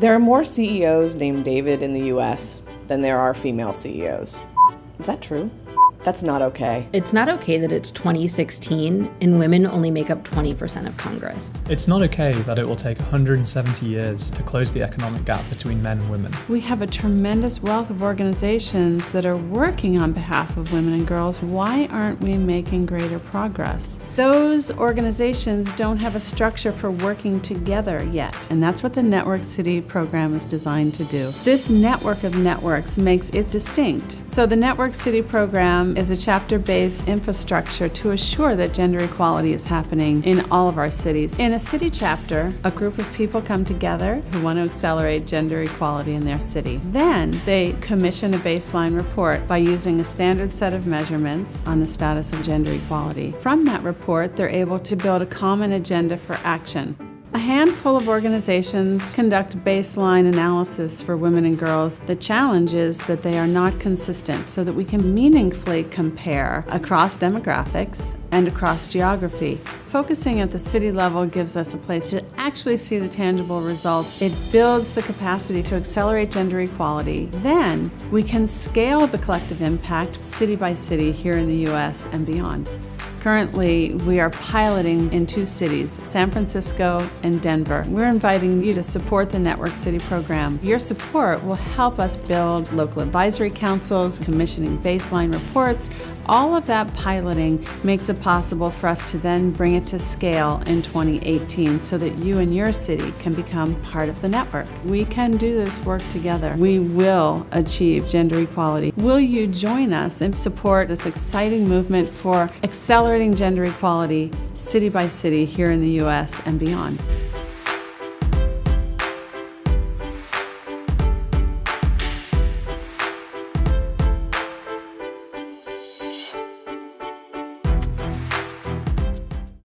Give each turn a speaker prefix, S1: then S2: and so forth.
S1: There are more CEOs named David in the US than there are female CEOs. Is that true? That's not okay.
S2: It's not okay that it's 2016 and women only make up 20% of Congress.
S3: It's not okay that it will take 170 years to close the economic gap between men and women.
S4: We have a tremendous wealth of organizations that are working on behalf of women and girls. Why aren't we making greater progress? Those organizations don't have a structure for working together yet, and that's what the Network City program is designed to do. This network of networks makes it distinct. So the Network City program is a chapter-based infrastructure to assure that gender equality is happening in all of our cities. In a city chapter, a group of people come together who want to accelerate gender equality in their city. Then they commission a baseline report by using a standard set of measurements on the status of gender equality. From that report, they're able to build a common agenda for action. A handful of organizations conduct baseline analysis for women and girls. The challenge is that they are not consistent so that we can meaningfully compare across demographics and across geography. Focusing at the city level gives us a place to actually see the tangible results. It builds the capacity to accelerate gender equality. Then we can scale the collective impact city by city here in the US and beyond. Currently, we are piloting in two cities, San Francisco and Denver. We're inviting you to support the Network City program. Your support will help us build local advisory councils, commissioning baseline reports. All of that piloting makes it possible for us to then bring it to scale in 2018 so that you and your city can become part of the network. We can do this work together. We will achieve gender equality. Will you join us and support this exciting movement for accelerating accelerating gender equality city by city here in the U.S. and beyond.